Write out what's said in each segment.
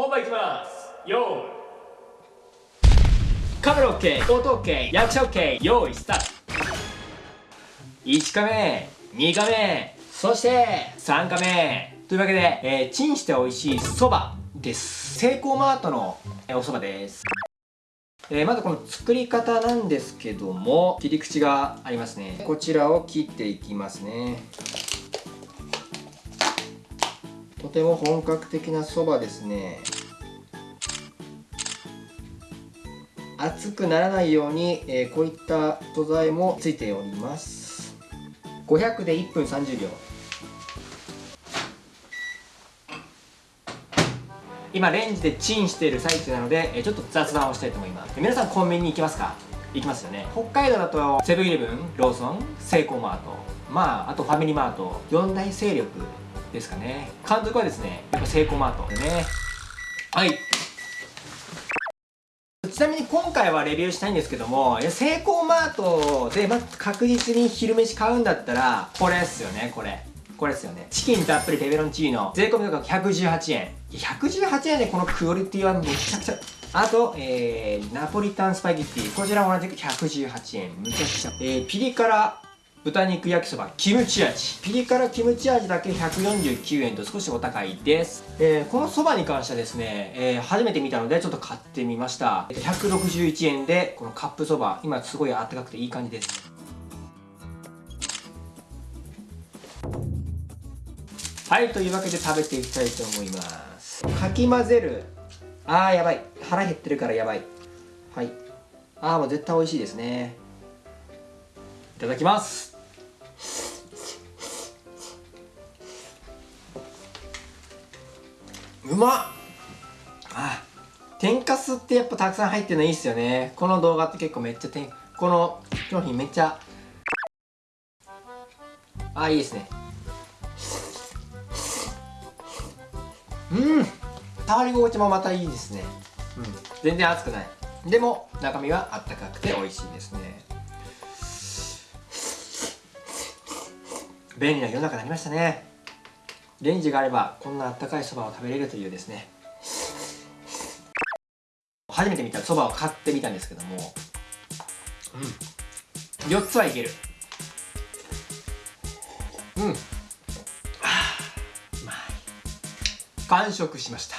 本番いきます。よー。いカメラ OK 音 OK 役者 OK 用意スタート。1カメ2カメそして3カメ。というわけで、えー、チンして美味しいそばです。セイコーマートのお蕎麦です。えー、まずこの作り方なんですけども切り口がありますね。こちらを切っていきますね。とても本格的なそばですね熱くならないように、えー、こういった素材もついております。500で1分30秒。今レンジでチンしている最中なのでちょっと雑談をしたいと思います。皆さんコンビニに行きますか？行きますよね。北海道だとセブンイレブンローソンセイコーマートまああとファミリーマート。4大勢力ですかね。監督はですねやっぱセイコーマートでね。はい。ちなみに今回はレビューしたいんですけどもセイコーマートで、ま、確実に昼飯買うんだったらこれっすよねこれ。これですよね。チキンたっぷりペペロンチーノ。税込み価格118円。118円でこのクオリティはめちゃくちゃ。あと、えー、ナポリタンスパゲッティ。こちらも同じく118円。むちゃくちゃ、えー、ピリ辛。豚肉焼きそばキムチ味。ピリ辛キムチ味だけ149円と少しお高いです、えー、このそばに関してはですね、えー、初めて見たのでちょっと買ってみました。161円でこのカップそば今すごいあったかくていい感じです。はいというわけで食べていきたいと思います。かき混ぜる。あーやばい。腹減ってるからやばい。はい。あーもう絶対美味しいですね。ただきます。うまっ。あ天かすってやっぱたくさん入ってるのいいっすよね。この動画って結構めっちゃてんこの商品めっちゃ。あいいですね。うん。触り心地もまたいいですね。うん。全然熱くない。でも中身はあったかくて美味しいですね便利な世の中になりましたね。レンジがあればこんなあったかいそばを食べれるというですね。初めて見たそばを買ってみたんですけども。うん。4つはいける。うん。完食しました。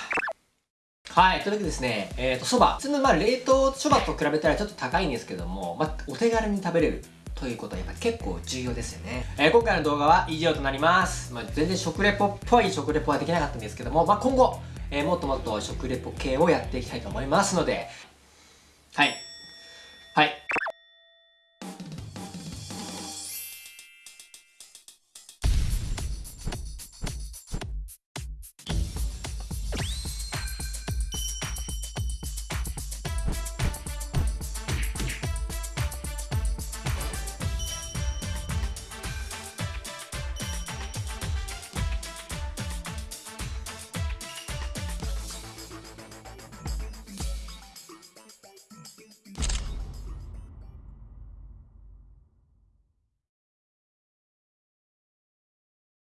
はい、というわけでですね、えっ、ー、と、そば。普通の、まあ、冷凍そばと比べたらちょっと高いんですけども、まあ、お手軽に食べれるということはやっぱ結構重要ですよね。えー、今回の動画は以上となります。まあ、全然食レポっぽい食レポはできなかったんですけども、まあ、今後、えー、もっともっと食レポ系をやっていきたいと思いますので、はい。はい。